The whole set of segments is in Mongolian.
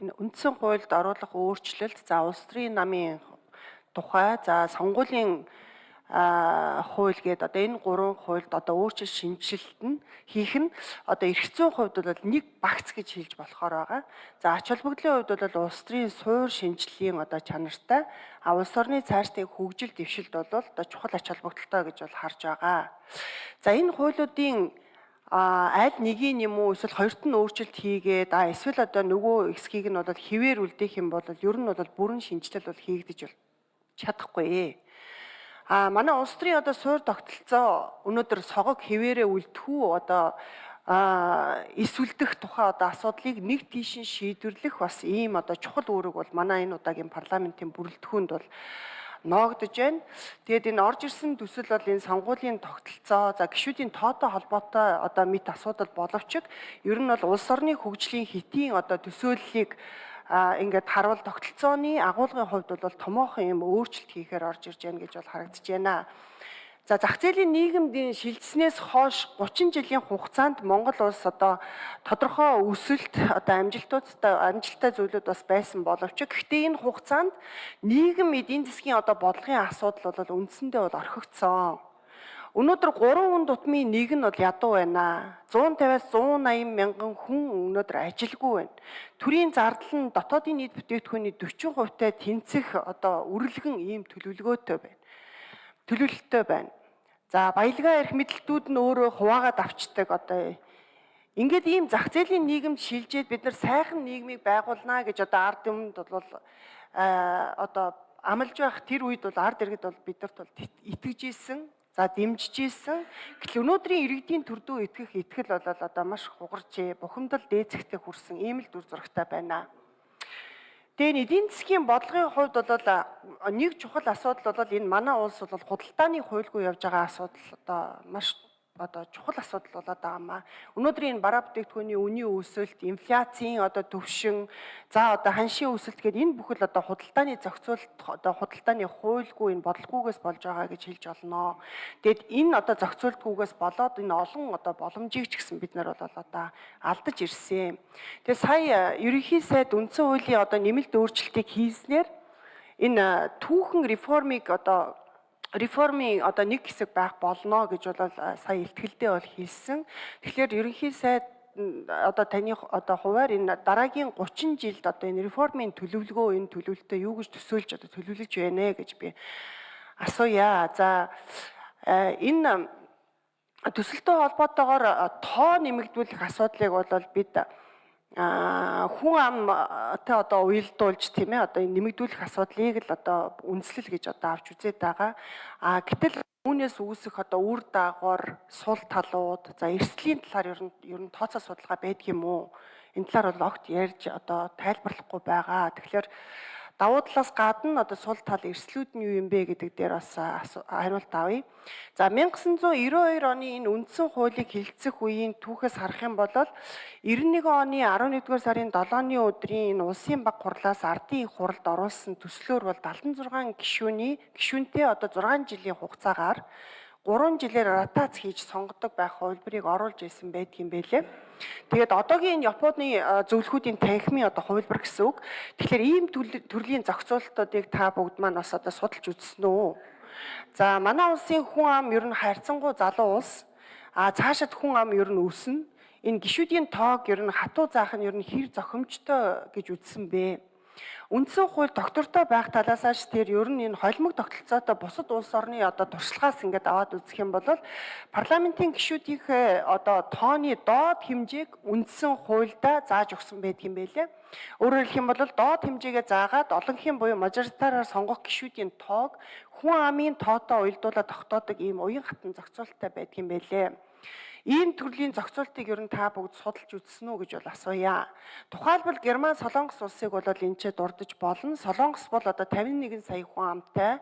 энэ үндсэн хуульд оруулах өөрчлөлт за улс төрийн намын тухай за сонгуулийн хууль гээд одоо энэ гурван хуульд одоо өөрчлөлт шинжилэлт нь хийх нь одоо эрх зүйн хувьд бол нэг багц гэж хэлж болохоор байгаа. За ач холбогдлын хувьд бол улс төрийн суур шинжиллийн одоо чанартай а улс орны цаашдын хөгжил дэвшилд бол одоо чухал ач холбогдолтой гэж бол харж байгаа. За энэ хуулиудын а аль нэгийг юм уу эсвэл хоёрт нь өөрчлөлт хийгээд а эсвэл одоо нөгөө хэсгийг нь бол хിവэр үлдээх юм бол ер нь бол бүрэн шинжилэл бол хийгдэж бол чадахгүй. А манай улс төрийн одоо суур тогтолцоо өнөөдөр согог хിവэрээ үлдэхүү одоо а эсвэлдэх тухай одоо асуудлыг нэг тийшин шийдвэрлэх бас ийм одоо чухал үүрэг бол манай энэ удаагийн парламентын бүрэлдэхүүнд бол ноогдож байна. Тэгээд энэ орж ирсэн төсөл бол энэ сонгуулийн тогтолцоо за гişүүдийн тоотой холбоотой одоо мэд асуудал боловч ер нь бол улс орны хөгжлийн хэтийн одоо төсөөллийг ингээд харвал тогтолцооны агуулгын хувьд бол томоохон юм өөрчлөлт хийхээр орж ирж байна гэж бол харагдаж байна. За зах зээлийн нийгэмдийн шилжснээс хойш 30 жилийн хугацаанд Монгол улс одоо тодорхой өсөлт одоо амжилтуудтай амжилттай зүйлүүд бас байсан боловч гэхдээ энэ хугацаанд нийгэм эдийн засгийн одоо бодлогын асуудал бол үндсэндээ бол орхигдсон. Өнөөдөр 3 хүн тутмын нэг нь бол ядуу байна. 150-аас 180 мянган хүн өнөөдөр ажилгүй байна. Төрийн зардал нь дотоодын нийт бүтээгдэхүүний 40% та тэнцэх одоо үрэлгэн ийм төлөвлөгөөтэй байна төлөвлөлттэй байна. За баялгаа эрх мэдэлтүүд нь өөрөө хуваагаад авчдаг одоо ингээд ийм зах зээлийн нийгэмд шилжээд бид нар сайхан нийгмийг байгуулнаа гэж одоо ард юмд бол одоо амлаж байх тэр үед бол ард иргэд бол бидэрт бол итгэж исэн за дэмжиж исэн гэтэл өнөөдрийн иргэдийн төрдөө итгэх итгэл бол одоо маш хугарч бухимдал дээцэгтэй хүрсэн ийм л дүр зурагтай байна. Тэгээ эдийн засгийн бодлогын хувьд бол нэг чухал асуудал бол энэ манай улс бол худалдааны хуульгүй явж байгаа асуудал одоо маш одоо чухал асуудал болоод байгаа маа. Өнөөдрийн бараа бүтээгдэхүүний үнийн өсөлт, инфляцийн одоо төвшин, за одоо ханшийн өсөлт гэдэг энэ бүхэл одоо худалдааны зохицуулалт одоо худалдааны хуульгүй энэ бодлогоогоос болж байгаа гэж хэлж олноо. Тэгэд энэ одоо зохицуултгүйгээс болоод энэ олон одоо боломжийг ч гэсэн бид нар бол одоо алдаж ирсэн. Тэгээ сая ерөнхий сайд үндсэн хуулийн одоо нэмэлт өөрчлөлтийг хийснээр энэ түүхэн реформыг одоо реформын одоо нэг хэсэг байх болно гэж бол сая ихтгэлдээ бол хэлсэн. Тэгэхээр ерөнхий сайд одоо таны одоо хуваар энэ дараагийн 30 жилд одоо энэ реформын төлөвлөгөө энэ төлөвлөлтөд юу гэж төсөөлж одоо төлөвлөж байна гэж би асууя. За энэ төсөлтөй холбоотойгоор тоо нэмэгдүүлэх асуудлыг бол бид хүн амтай одоо уялдуулж тийм ээ одоо нэмэгдүүлэх асуудлыг л одоо үндэслэл гэж одоо авч үзээд байгаа. А гэтэл үүнээс үүсэх одоо үр дагавар, сул талууд, за эрсдлийн талаар ер нь ер нь тооцоо судалгаа байдаг юм уу? Энэ талаар бол огт ярьж одоо тайлбарлахгүй байгаа. Тэгэхээр давуу талаас гадна одоо сул тал эрслүүд нь юу юм бэ гэдэг дээр бас хариулт авъя. За 1992 оны энэ үндсэн хуулийг хэлэлцэх үеийн түүхээс харах юм бол 91 оны 11-р сарын 7-ны өдрийн энэ улсын баг хурлаас ардын их хуралд оруулсан төслөөр бол 76 гишүүний гишүүнтэй одоо 6 жилийн хугацаагаар 3 жилээр ротац хийж сонгодог байх хувилбарыг оруулж ирсэн байдгийн байлээ. Тэгээд одоогийн Японы зөвлөхүүдийн танхимын одоо хувилбар гэсэн үг. Тэгэхээр ийм төрлийн зохицуулалтуудыг та бүгд маань бас одоо судалж үзсэн үү? За манай улсын хүн ам ер нь хайрцангуй залуу улс. А цаашид хүн ам ер нь өснө. Энэ гişүүдийн тоог ер нь хатуу заах нь ер нь хэр зохимжтой гэж үзсэн бэ? Үндсэн хууль доктортой байх талаасаач тэр ер нь энэ холимог тогтолцоотой бусад улс орны одоо туршлагаас ингээд аваад үзэх юм бол парламентын гишүүдийнхээ одоо тооны доод хэмжээг үндсэн хуульдаа зааж өгсөн байдгийн байлээ. Өөрөөр хэлэх юм бол доод хэмжээгээ заагаад олонхын буюу мажоритараар сонгох гишүүдийн тоог хүн амын тоотой уялдуулаад тогтоодог ийм уян хатан зохицуулалттай байдгийн байлээ. Ийм төрлийн зохицуултыг ер нь та бүгд судалж үзсэн үү гэж бол асууя. Тухайлбал Герман Солонгос улсыг бол энэ ч дурдж болно. Солонгос бол одоо 51 сая хүн амтай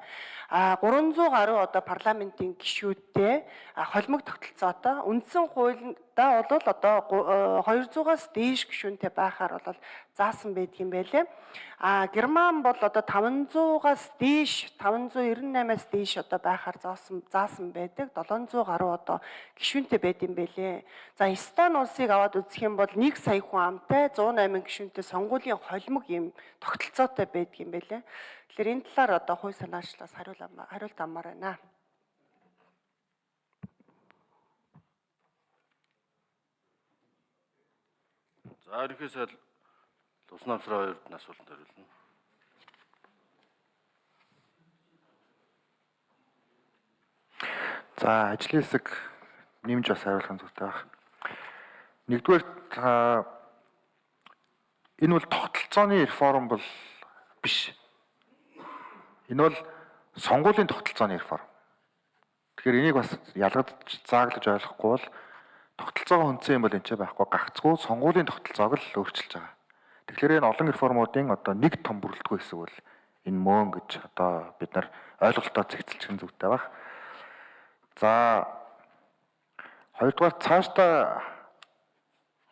а 300 гаруй одоо парламентын гишүүдтэй холимог тогтолцоотой үндсэн хууль да бол одоо 200-аас дээш гишүүнтэй байхаар бол заасан байдаг юм байлээ. А Герман бол одоо 500-аас дээш 598-аас дээш одоо байхаар заасан заасан байдаг. 700 гаруй одоо гишүүнтэй байд юм байлээ. За Эстон улсыг аваад үзэх юм бол 1 сая хүн амтай 108 гишүүнтэй сонгуулийн холимог юм тогтолцоотой байдаг юм байлээ. Тэгэхээр энэ талаар одоо хууль санаачлаас хариулт амаар байна. За ерөнхий сайд Тус намсраа хоёрд нь асуулт хариулна. За ажлын хэсэг нэмж бас хариулах зүйтэй баг. Нэгдүгээр энэ бол тогтолцооны реформ бол биш. Энэ бол сонгуулийн тогтолцооны реформ. Тэгэхээр энийг бас ялгадж зааглаж ойлгохгүй бол тогтолцоогоо хүнцэн юм бол энэ ч байхгүй гагцгүй сонгуулийн тогтолцоог л өөрчилж байгаа. Тэгэхээр энэ олон реформуудын одоо нэг том бүрэлдэхүүн хэсэг бол энэ мөн гэж одоо бид нар ойлголтоо зэгцэлчих зүйтэй баг. За хоёрдугаар цаашдаа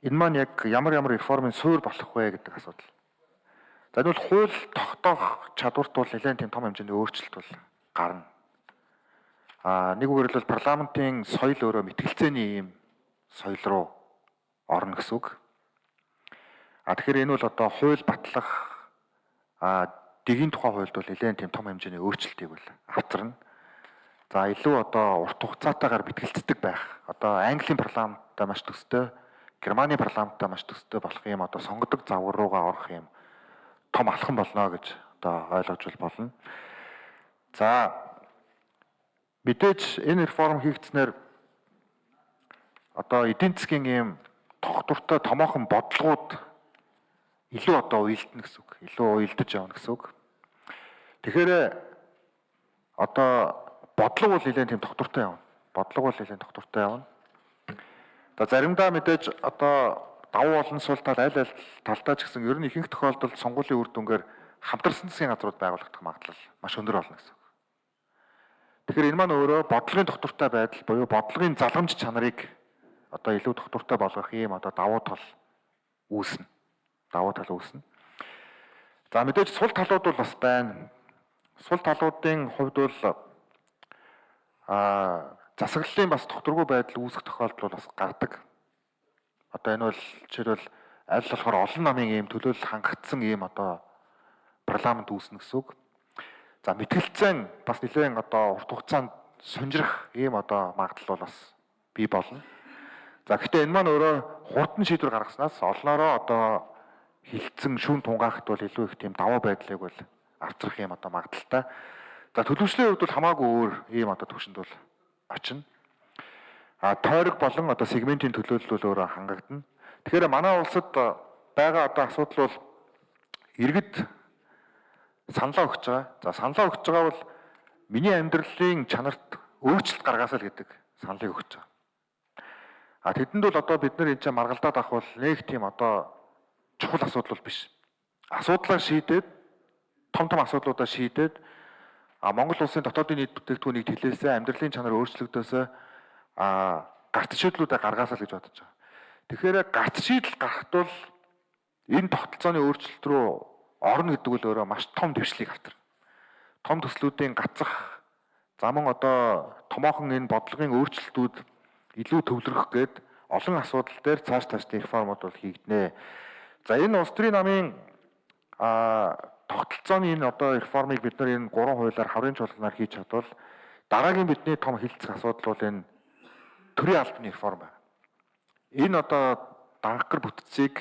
энэ маань яг ямар ямар реформын суурь болох вэ гэдэг асуудал. За энэ бол хууль тогтоох чадварт бол нэлээд тийм том хэмжээний өөрчлөлт бол гарна. А нэг үгээр бол парламентын соёл өөрөө мэтгэлцээний юм соёл руу орно гэсэн үг. А тэгэхээр энэ бол одоо хууль батлах а дэгийн тухай хуульд бол нэлээд тийм том хэмжээний өөрчлөлтийг бол авчирна. За илүү одоо урт хугацаатаагаар бэтгэлцдэг байх. Одоо Английн парламенттай маш төстэй, Германы парламенттай маш төстэй болох юм одоо сонгодог завар руугаа орох юм том алхам болно гэж одоо ойлгож болно. За мэдээж энэ реформ хийгдснээр одоо эдийн засгийн ийм тогтвортой томоохон бодлогууд илүү одоо уйлдана гэсэн үг. Илүү уйлдаж явна гэсэн үг. Тэгэхээр одоо бодлого бол нэлээд тийм тогтвортой явна. Бодлого бол нэлээд тогтвортой явна. За заримдаа мэдээж одоо давуу болон сул тал аль аль талдаа ч гэсэн ер нь ихэнх тохиолдолд сонгуулийн үр дүнгээр хамтарсан засгийн газрууд байгуулагдах магадлал маш өндөр болно гэсэн үг. Тэгэхээр энэ маань өөрөө бодлогын тогтвортой байдал буюу бодлогын залгамж чанарыг одоо илүү доктортой болгох юм одоо давуу тал үүснэ. Давуу тал үүснэ. За мэдээж сул талууд бол бас байна. Сул талуудын хувьд бол а засаглалын бас докторгүй байдал үүсэх тохиолдол бас гардаг. Одоо энэ бол жишээлбэл аль болохоор олон намын ийм төлөөлөл хангагдсан ийм одоо парламент үүснэ гэсэн үг. За мэтгэлцэн бас нэлээд одоо урт хугацаанд сунжрах ийм одоо магадлал бол бас бий болно. За гэхдээ энэ маань өөрөө хурдан шийдвэр гаргаснаас олноороо одоо хилцэн шүүн тунгаахт бол илүү их тийм даваа байдлыг бол авчрах юм одоо магадaltaй. За төлөвшлийн хувьд бол хамаагүй өөр ийм одоо төвшөнд бол очино. А тойрог болон одоо сегментийн төлөөлөл бол өөрөө хангагдана. Тэгэхээр манай улсад байгаа одоо асуудал бол иргэд саналаа өгч байгаа. За саналаа өгч байгаа бол миний амьдралын чанарт өөрчлөлт гаргаасаа л гэдэг саналыг өгч байгаа. А тэдэнд бол одоо бид нар энэ чинь маргалдаад авах бол нэг тийм одоо чухал асуудал бол биш. Асуудлаа шийдээд том том асуудлуудаа шийдээд а Монгол улсын дотоодын нийт бүтээгдэхүүнийг тэлээсээ амьдралын чанар өөрчлөгдөөсөө а гарт шийдлүүдээ гаргаасаа л гэж бодож байгаа. Тэгэхээр гарт шийдэл гарахт бол энэ тогтолцооны өөрчлөлт рүү орно гэдэг бол өөрөө маш том дэвшлиг авторна. Том төслүүдийн гацах заман одоо томоохон энэ бодлогын өөрчлөлтүүд илүү төвлөрөх гээд олон асуудал дээр цааш цааш реформууд бол хийгднэ. За энэ улс төрийн намын а тогтолцооны энэ одоо реформыг бид нар энэ гурван хуулиар хаврын чуулганаар хийж чадвал дараагийн бидний том хилцэх асуудал бол энэ төрийн албаны реформ байна. Энэ одоо дангар бүтцийг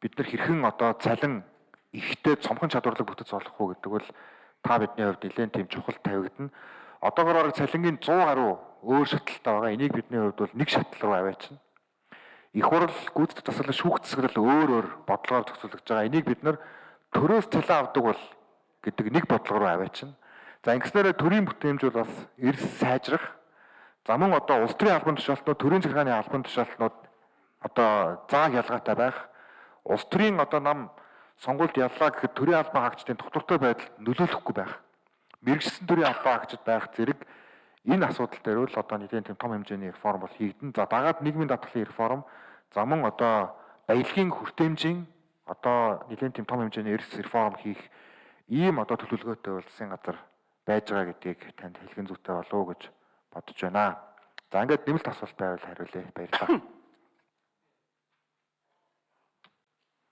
бид нар хэрхэн одоо цалин ихтэй цомхон чадварлаг бүтц болох уу гэдэг бол та бидний хувьд нэлээд тийм чухал тавигдана. Одоогоор цалингийн 100 гаруй өөр шатлалтай байгаа. Энийг бидний хувьд бол нэг шатлал руу аваачна. Их хурл гүйцэтгэх тасгалан шүүхцэсгэл өөр өөр бодлогоор зохицуулж байгаа. Энийг бид нар төрөөс цалин авдаг бол гэдэг нэг бодлого руу аваачна. За ингэснээр төрийн бүтээмж бол бас эрс сайжрах. За мөн одоо улс төрийн албан тушаалтнууд, төрийн захиргааны албан тушаалтнууд одоо зааг ялгаатай байх. Улс төрийн одоо нам сонгуульд яллаа гэхэд төрийн албан хаагчдын тогтвортой байдал нөлөөлөхгүй байх. Мэргэжсэн төрийн албан хаагчид байх зэрэг энэ асуудал дээр л одоо нэгэн тийм том хэмжээний реформ бол хийгдэн. За дагаад нийгмийн даатгалын реформ за мөн одоо баялагын хүртээмжийн одоо нэгэн тийм том хэмжээний эрс реформ хийх ийм одоо төлөвлөгөөтэй засгийн газар байж байгаа гэдгийг танд хэлхэн зүйтэй болов уу гэж бодож байна. За ингээд нэмэлт асуулт байвал хариулъя. Баярлалаа.